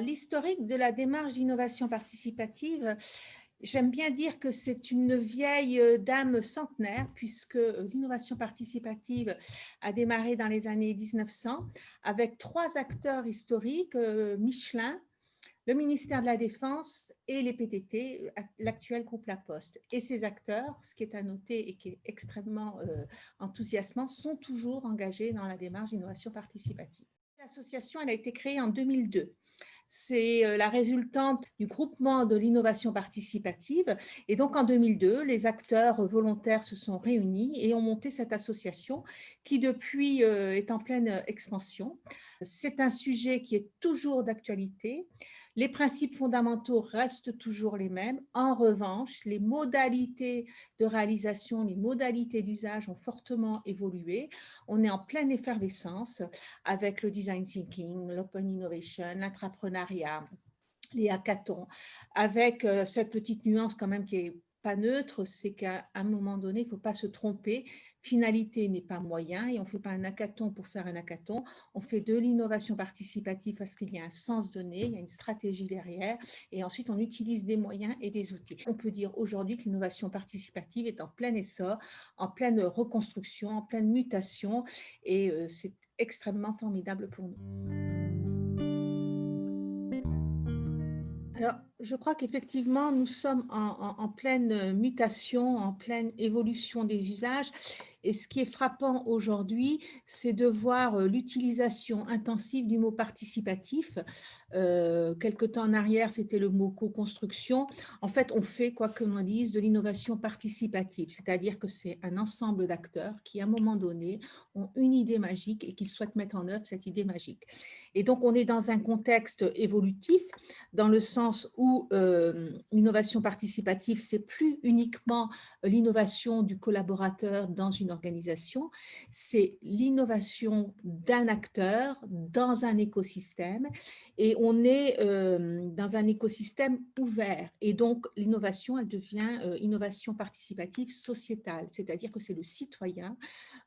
L'historique de la démarche d'innovation participative, j'aime bien dire que c'est une vieille euh, dame centenaire, puisque euh, l'innovation participative a démarré dans les années 1900 avec trois acteurs historiques, euh, Michelin, le ministère de la Défense et les PTT, l'actuel groupe La Poste. Et ces acteurs, ce qui est à noter et qui est extrêmement enthousiasmant, sont toujours engagés dans la démarche d'innovation participative. L'association a été créée en 2002 c'est euh, la résultante du groupement de l'innovation participative. Et donc, en 2002, les acteurs volontaires se sont réunis et ont monté cette association qui, depuis, euh, est en pleine expansion. C'est un sujet qui est toujours d'actualité. Les principes fondamentaux restent toujours les mêmes. En revanche, les modalités de réalisation, les modalités d'usage ont fortement évolué. On est en pleine effervescence avec le design thinking, l'open innovation, l'entrepreneuriat, les hackathons, avec euh, cette petite nuance quand même qui est pas neutre, c'est qu'à un moment donné, il ne faut pas se tromper finalité n'est pas moyen et on ne fait pas un hackathon pour faire un hackathon, on fait de l'innovation participative parce qu'il y a un sens donné, il y a une stratégie derrière et ensuite on utilise des moyens et des outils. On peut dire aujourd'hui que l'innovation participative est en plein essor, en pleine reconstruction, en pleine mutation et euh, c'est extrêmement formidable pour nous. Alors, je crois qu'effectivement, nous sommes en, pleine mutation, en pleine évolution des usages. Et ce qui est frappant aujourd'hui, c'est de voir euh, l'utilisation intensive du mot participatif. Euh, quelque temps en arrière, c'était le mot co-construction. En fait, on fait, quoi que l'on dise, de l'innovation participative, c'est-à-dire que c'est un ensemble d'acteurs qui, à un moment donné, ont une idée magique et qu'ils souhaitent mettre en œuvre cette idée magique. Et donc, on est dans un contexte évolutif, dans le sens où euh, l'innovation participative, c'est plus uniquement l'innovation du collaborateur dans une organisation, c'est l'innovation d'un acteur dans un écosystème et on est euh, dans un écosystème ouvert. Et donc l'innovation, elle devient euh, innovation participative sociétale, c'est-à-dire que c'est le citoyen,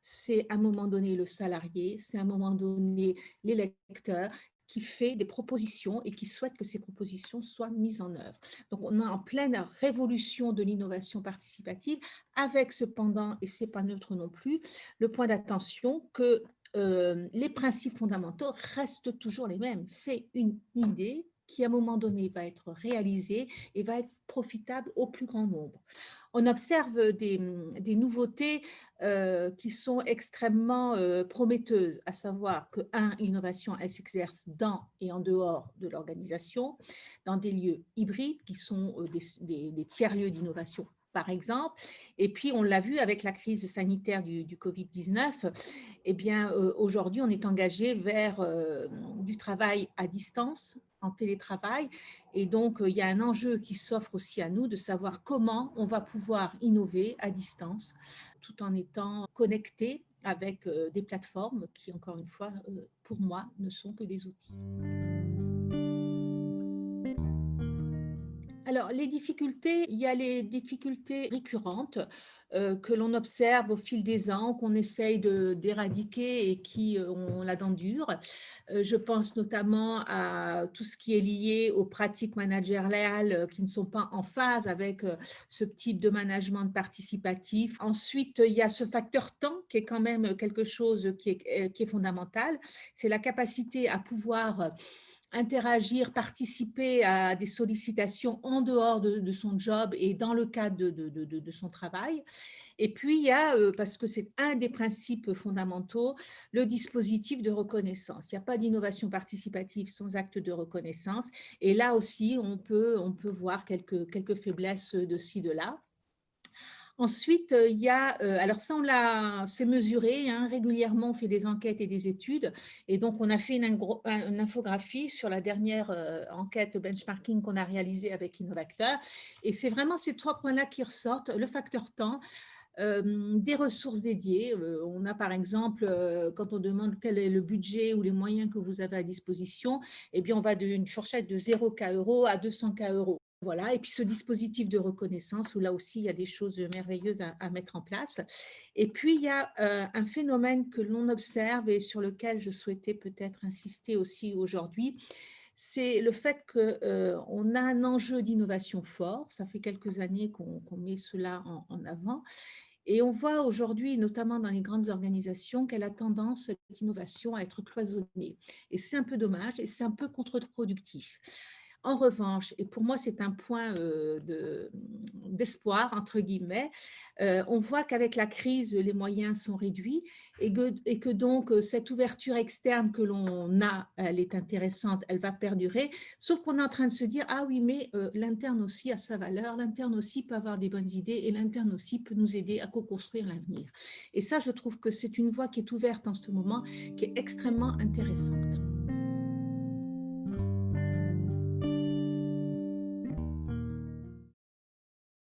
c'est à un moment donné le salarié, c'est à un moment donné l'électeur qui fait des propositions et qui souhaite que ces propositions soient mises en œuvre. Donc, on est en pleine révolution de l'innovation participative, avec cependant, et ce n'est pas neutre non plus, le point d'attention que euh, les principes fondamentaux restent toujours les mêmes. C'est une idée qui, à un moment donné, va être réalisée et va être profitable au plus grand nombre on observe des, nouveautés euh, qui sont extrêmement euh, prometteuses, à savoir que, un, l'innovation, elle s'exerce dans et en dehors de l'organisation, dans des lieux hybrides qui sont euh, des, tiers-lieux d'innovation par exemple. Et puis, on l'a vu avec la crise sanitaire du, Covid-19, eh bien, aujourd'hui, on est engagé vers du travail à distance, en télétravail. Et donc, euh, il y a un enjeu qui s'offre aussi à nous de savoir comment on va pouvoir innover à distance tout en étant connecté avec euh, des plateformes qui, encore une fois, euh, pour moi, ne sont que des outils. Alors, les difficultés, il y a les difficultés récurrentes euh, que l'on observe au fil des ans, qu'on essaye d'éradiquer et qui euh, ont la dent dure. Euh, je pense notamment à tout ce qui est lié aux pratiques managériales qui ne sont pas en phase avec ce type de management participatif. Ensuite, il y a ce facteur temps qui est quand même quelque chose qui est fondamental. C'est la capacité à pouvoir interagir, participer à des sollicitations en dehors de, son job et dans le cadre de, son travail. Et puis, il y a, euh, parce que c'est un des principes fondamentaux, le dispositif de reconnaissance. Il n'y a pas d'innovation participative sans acte de reconnaissance. Et là aussi, on peut, on peut voir quelques, quelques faiblesses de ci, de là. Ensuite, euh, il y a, euh, alors ça, on l'a, c'est mesuré, hein, régulièrement, on fait des enquêtes et des études, et donc on a fait une, infographie sur la dernière euh, enquête benchmarking qu'on a réalisée avec Innovacteur, et c'est vraiment ces trois points-là qui ressortent, le facteur temps, des ressources dédiées. on a par exemple, quand on demande quel est le budget ou les moyens que vous avez à disposition, eh bien on va d'une fourchette de 0 K euros à 200 K euros. Voilà, et puis ce dispositif de reconnaissance où là aussi il y a des choses merveilleuses à, mettre en place. Et puis il y a euh, un phénomène que l'on observe et sur lequel je souhaitais peut-être insister aussi aujourd'hui, c'est le fait qu'on a un enjeu d'innovation fort. Ça fait quelques années qu'on met cela en, avant. Et on voit aujourd'hui, notamment dans les grandes organisations, qu'elle a tendance, cette innovation, à être cloisonnée. Et c'est un peu dommage et c'est un peu contre-productif. En revanche, et pour moi c'est un point d'espoir, entre guillemets, on voit qu'avec la crise, les moyens sont réduits et que, donc cette ouverture externe que l'on a, elle est intéressante, elle va perdurer, sauf qu'on est en train de se dire, ah oui, mais l'interne aussi a sa valeur, l'interne aussi peut avoir des bonnes idées et l'interne aussi peut nous aider à co-construire l'avenir. Et ça, je trouve que c'est une voie qui est ouverte en ce moment, qui est extrêmement intéressante.